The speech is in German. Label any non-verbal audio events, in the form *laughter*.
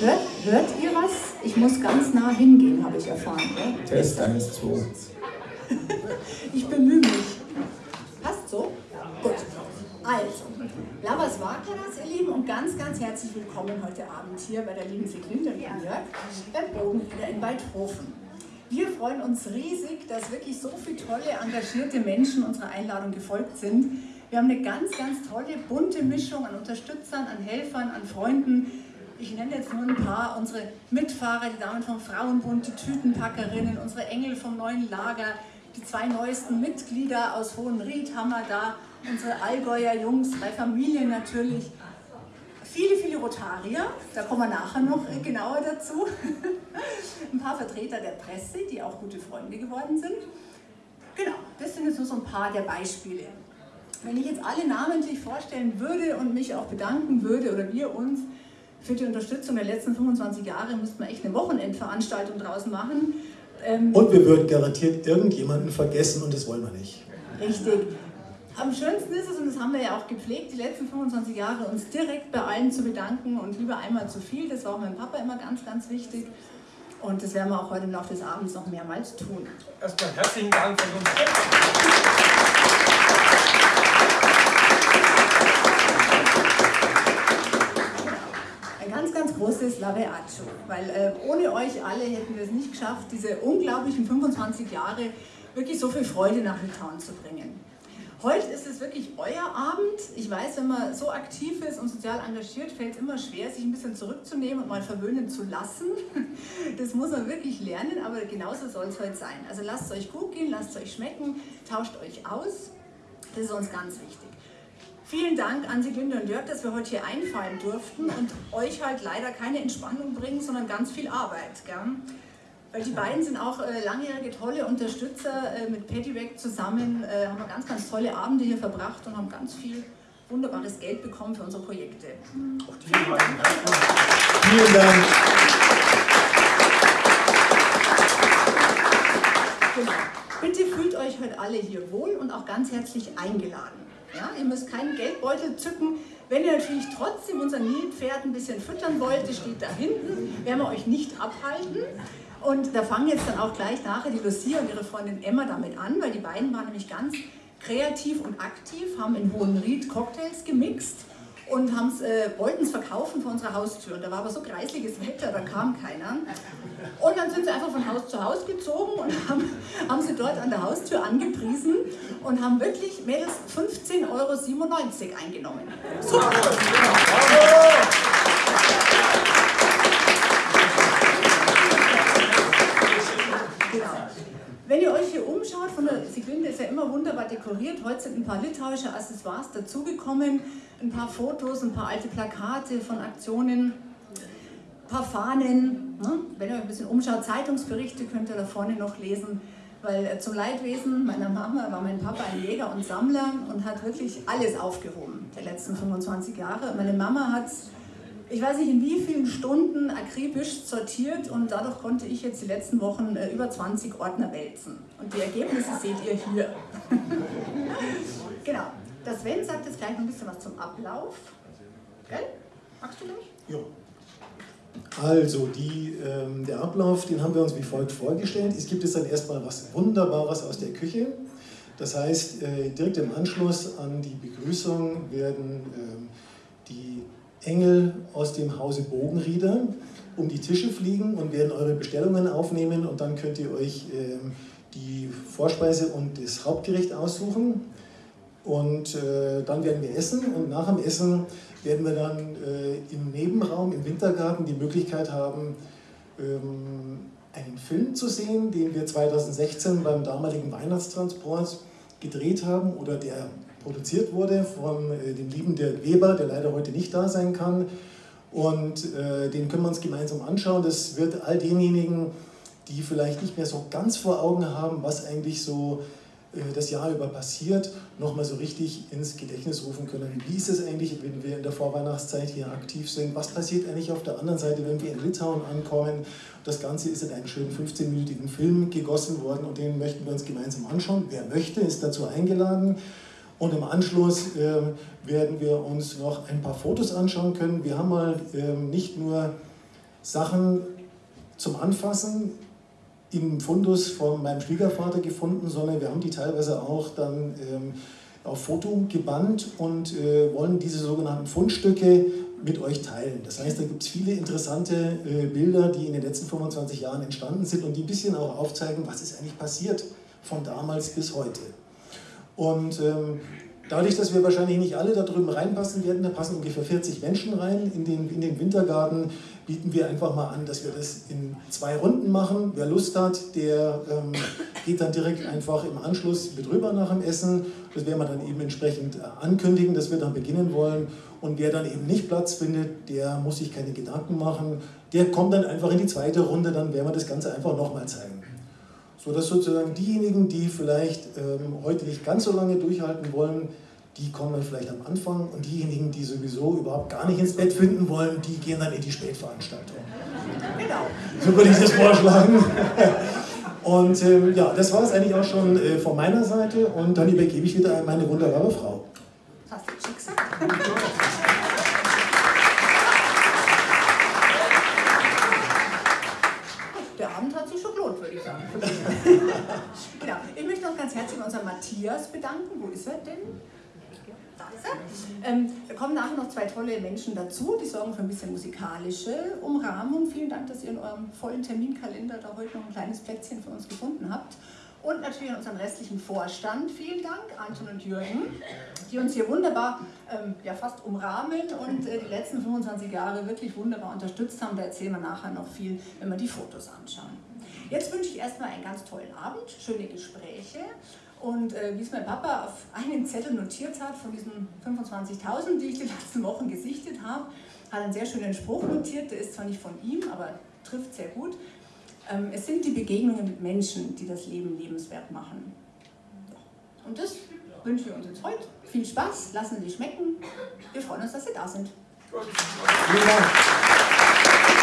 Hört, hört ihr was? Ich muss ganz nah hingehen, habe ich erfahren. Test 1, 2. ich bemühe mich. Passt so? Gut. Also, Lavas Wakaras, ihr Lieben, und ganz, ganz herzlich willkommen heute Abend hier bei der lieben Seglinde und Jörg beim Bogen wieder in Weidhofen. Wir freuen uns riesig, dass wirklich so viele tolle, engagierte Menschen unserer Einladung gefolgt sind. Wir haben eine ganz, ganz tolle, bunte Mischung an Unterstützern, an Helfern, an Freunden. Ich nenne jetzt nur ein paar, unsere Mitfahrer, die Damen vom Frauenbund, die Tütenpackerinnen, unsere Engel vom neuen Lager, die zwei neuesten Mitglieder aus Hohenried haben wir da, unsere Allgäuer Jungs, drei Familien natürlich, viele, viele Rotarier, da kommen wir nachher noch genauer dazu, *laughs* ein paar Vertreter der Presse, die auch gute Freunde geworden sind. Genau, das sind jetzt nur so ein paar der Beispiele. Wenn ich jetzt alle namentlich vorstellen würde und mich auch bedanken würde oder wir uns für die Unterstützung der letzten 25 Jahre, müssten wir echt eine Wochenendveranstaltung draußen machen. Ähm und wir würden garantiert irgendjemanden vergessen und das wollen wir nicht. Richtig. Am schönsten ist es, und das haben wir ja auch gepflegt, die letzten 25 Jahre, uns direkt bei allen zu bedanken und lieber einmal zu viel. Das war auch meinem Papa immer ganz, ganz wichtig. Und das werden wir auch heute im Laufe des Abends noch mehrmals tun. Erstmal herzlichen Dank von uns. Großes Laveaccio, weil äh, ohne euch alle hätten wir es nicht geschafft, diese unglaublichen 25 Jahre wirklich so viel Freude nach Litauen zu bringen. Heute ist es wirklich euer Abend. Ich weiß, wenn man so aktiv ist und sozial engagiert, fällt es immer schwer, sich ein bisschen zurückzunehmen und mal verwöhnen zu lassen. *laughs* Das muss man wirklich lernen, aber genauso soll es heute sein. Also lasst es euch gut gehen, lasst es euch schmecken, tauscht euch aus. Das ist uns ganz wichtig. Vielen Dank an Siglinde und Jörg, dass wir heute hier einfallen durften und euch halt leider keine Entspannung bringen, sondern ganz viel Arbeit. Gell? Weil die beiden sind auch äh, langjährige tolle Unterstützer. Äh, mit Peddywag zusammen äh, haben wir ganz, ganz tolle Abende hier verbracht und haben ganz viel wunderbares Geld bekommen für unsere Projekte. Vielen Dank. Vielen Dank. Genau. Bitte fühlt euch heute alle hier wohl und auch ganz herzlich eingeladen. Ja, ihr müsst keinen Geldbeutel zücken. Wenn ihr natürlich trotzdem unser Nilpferd ein bisschen füttern wollt, das steht da hinten, werden wir euch nicht abhalten. Und da fangen jetzt dann auch gleich nachher die Lucia und ihre Freundin Emma damit an, weil die beiden waren nämlich ganz kreativ und aktiv, haben in Hohenried Cocktails gemixt und äh, wollten es verkaufen vor unserer Haustür. Und da war aber so kreisliges Wetter, da kam keiner. Und dann sind sie einfach von Haus zu Haus gezogen und haben, haben sie dort an der Haustür angepriesen und haben wirklich Mädels 15,97 Euro eingenommen. Super! Wenn ihr euch hier umschaut, von der Siglinde ist ja immer wunderbar dekoriert. Heute sind ein paar litauische Accessoires dazugekommen, ein paar Fotos, ein paar alte Plakate von Aktionen, ein paar Fahnen. Ne? Wenn ihr euch ein bisschen umschaut, Zeitungsberichte könnt ihr da vorne noch lesen. Weil äh, zum Leidwesen meiner Mama war mein Papa ein Jäger und Sammler und hat wirklich alles aufgehoben, der letzten 25 Jahre. Meine Mama hat ich weiß nicht in wie vielen Stunden akribisch sortiert und dadurch konnte ich jetzt die letzten Wochen äh, über 20 Ordner wälzen. Und die Ergebnisse seht ihr hier. *laughs* genau. Das Sven sagt jetzt gleich noch ein bisschen was zum Ablauf. Gell? Magst du gleich? Ja. Also, die, ähm, der Ablauf, den haben wir uns wie folgt vorgestellt. Es gibt jetzt dann erstmal was Wunderbares aus der Küche. Das heißt, äh, direkt im Anschluss an die Begrüßung werden ähm, die Engel aus dem Hause Bogenrieder um die Tische fliegen und werden eure Bestellungen aufnehmen und dann könnt ihr euch ähm, die Vorspeise und das Hauptgericht aussuchen. Und äh, dann werden wir essen und nach dem Essen werden wir dann äh, im Nebenraum, im Wintergarten die Möglichkeit haben, ähm, einen Film zu sehen, den wir 2016 beim damaligen Weihnachtstransport gedreht haben oder der produziert wurde von äh, dem lieben Dirk Weber, der leider heute nicht da sein kann. Und äh, den können wir uns gemeinsam anschauen. Das wird all denjenigen, die vielleicht nicht mehr so ganz vor Augen haben, was eigentlich so das Jahr über passiert, nochmal so richtig ins Gedächtnis rufen können. Wie ist es eigentlich, wenn wir in der Vorweihnachtszeit hier aktiv sind? Was passiert eigentlich auf der anderen Seite, wenn wir in Litauen ankommen? Das Ganze ist in einen schönen 15-minütigen Film gegossen worden und den möchten wir uns gemeinsam anschauen. Wer möchte, ist dazu eingeladen. Und im Anschluss äh, werden wir uns noch ein paar Fotos anschauen können. Wir haben mal äh, nicht nur Sachen zum Anfassen im Fundus von meinem Schwiegervater gefunden, sondern wir haben die teilweise auch dann ähm, auf Foto gebannt und äh, wollen diese sogenannten Fundstücke mit euch teilen. Das heißt, da gibt es viele interessante äh, Bilder, die in den letzten 25 Jahren entstanden sind und die ein bisschen auch aufzeigen, was ist eigentlich passiert von damals bis heute. Und ähm, dadurch, dass wir wahrscheinlich nicht alle da drüben reinpassen werden, da passen ungefähr 40 Menschen rein in den, in den Wintergarten, bieten wir einfach mal an, dass wir das in zwei Runden machen. Wer Lust hat, der ähm, geht dann direkt einfach im Anschluss mit rüber nach dem Essen. Das werden wir dann eben entsprechend äh, ankündigen, dass wir dann beginnen wollen. Und wer dann eben nicht Platz findet, der muss sich keine Gedanken machen. Der kommt dann einfach in die zweite Runde, dann werden wir das Ganze einfach nochmal zeigen. So dass sozusagen diejenigen, die vielleicht ähm, heute nicht ganz so lange durchhalten wollen, die kommen dann vielleicht am Anfang und diejenigen, die sowieso überhaupt gar nicht ins Bett finden wollen, die gehen dann in die Spätveranstaltung. Genau. So würde ich das vorschlagen. Und ähm, ja, das war es eigentlich auch schon äh, von meiner Seite und dann übergebe ich wieder an meine wunderbare Frau. Hast du schick gesagt. Der Abend hat sich schon gelohnt, würde ich sagen. *laughs* genau. Ich möchte noch ganz herzlich bei unserem Matthias bedanken. Wo ist er denn? Ähm, da kommen nachher noch zwei tolle Menschen dazu, die sorgen für ein bisschen musikalische Umrahmung. Vielen Dank, dass ihr in eurem vollen Terminkalender da heute noch ein kleines Plätzchen für uns gefunden habt. Und natürlich an unseren restlichen Vorstand. Vielen Dank, Anton und Jürgen, die uns hier wunderbar, ähm, ja fast umrahmen und äh, die letzten 25 Jahre wirklich wunderbar unterstützt haben. Da erzählen wir nachher noch viel, wenn wir die Fotos anschauen. Jetzt wünsche ich erstmal einen ganz tollen Abend, schöne Gespräche. Und äh, wie es mein Papa auf einen Zettel notiert hat, von diesen 25.000, die ich die letzten Wochen gesichtet habe, hat einen sehr schönen Spruch notiert. Der ist zwar nicht von ihm, aber trifft sehr gut. Ähm, es sind die Begegnungen mit Menschen, die das Leben lebenswert machen. Und das wünschen wir uns jetzt heute. Viel Spaß, lassen Sie schmecken. Wir freuen uns, dass Sie da sind. Vielen Dank.